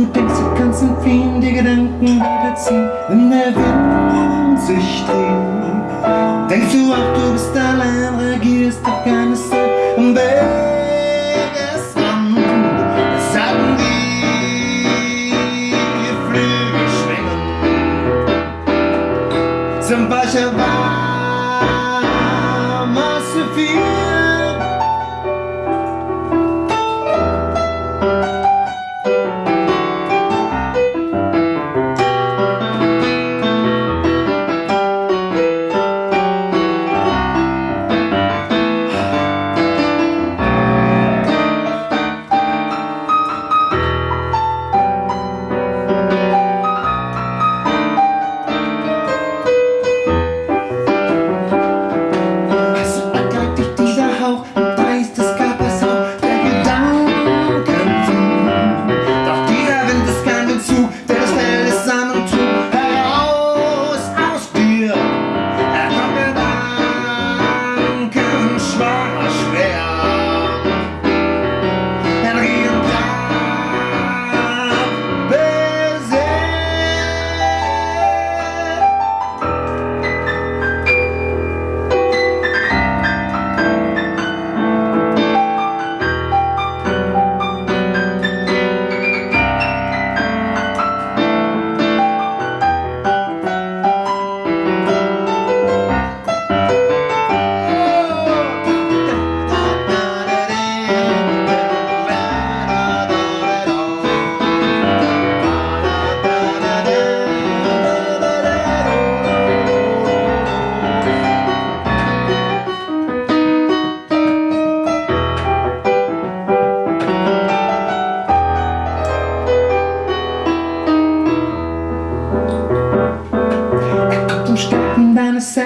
wenn die Gedanken wieder ziehen, wenn der Wind sich dreht. Denkst du auch, du bist allein, reagierst auf keine Zeit am Wegesrand. Es haben die Flügel schwingen zum Weicher warmer Sophia. Also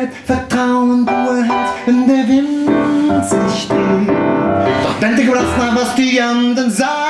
deines Selbstvertrauen, du erhältst, wenn der Wind sich dreht. Doch denke kurz nach, was die anderen sagen.